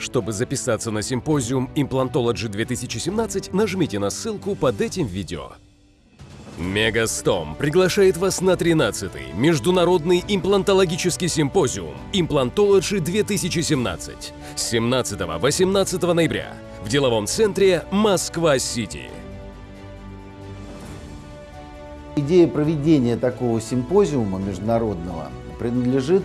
Чтобы записаться на симпозиум Implantology 2017, нажмите на ссылку под этим видео. Мегастом приглашает вас на 13-й Международный имплантологический симпозиум Implantology 2017 с 17-18 ноября в деловом центре Москва-Сити. Идея проведения такого симпозиума международного принадлежит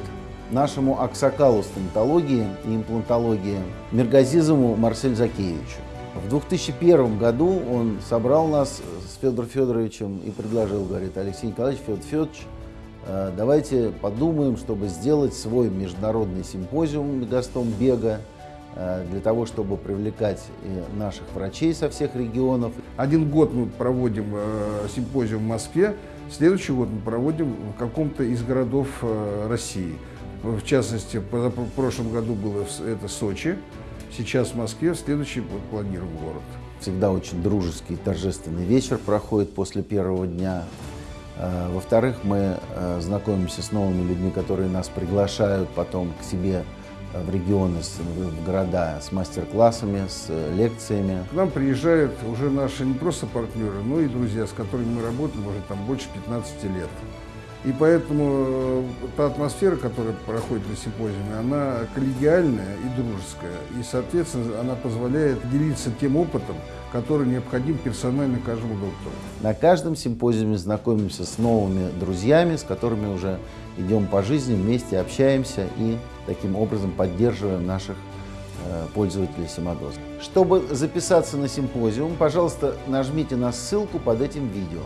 нашему аксакалу стоматологии и имплантологии Миргазизову Марселю Закеевичу. В 2001 году он собрал нас с Федором Федоровичем и предложил, говорит, Алексей Николаевич, Федор Федорович, э, давайте подумаем, чтобы сделать свой международный симпозиум Мегастом бега, э, для того, чтобы привлекать наших врачей со всех регионов. Один год мы проводим э, симпозиум в Москве, следующий год мы проводим в каком-то из городов России. В частности, в прошлом году было это Сочи, сейчас в Москве, в следующий год планируем город. Всегда очень дружеский, торжественный вечер проходит после первого дня. Э, во-вторых, мы э, знакомимся с новыми людьми, которые нас приглашают потом к себе в регионы, в города с мастер-классами, с лекциями. К нам приезжают уже наши не просто партнеры, но и друзья, с которыми мы работаем уже там больше 15 лет. И поэтому э, та атмосфера, которая проходит на симпозиуме, она коллегиальная и дружеская. И, соответственно, она позволяет делиться тем опытом, который необходим персонально каждому доктору. На каждом симпозиуме знакомимся с новыми друзьями, с которыми уже идем по жизни, вместе общаемся и таким образом поддерживаем наших э, пользователей Симодоз. Чтобы записаться на симпозиум, пожалуйста, нажмите на ссылку под этим видео.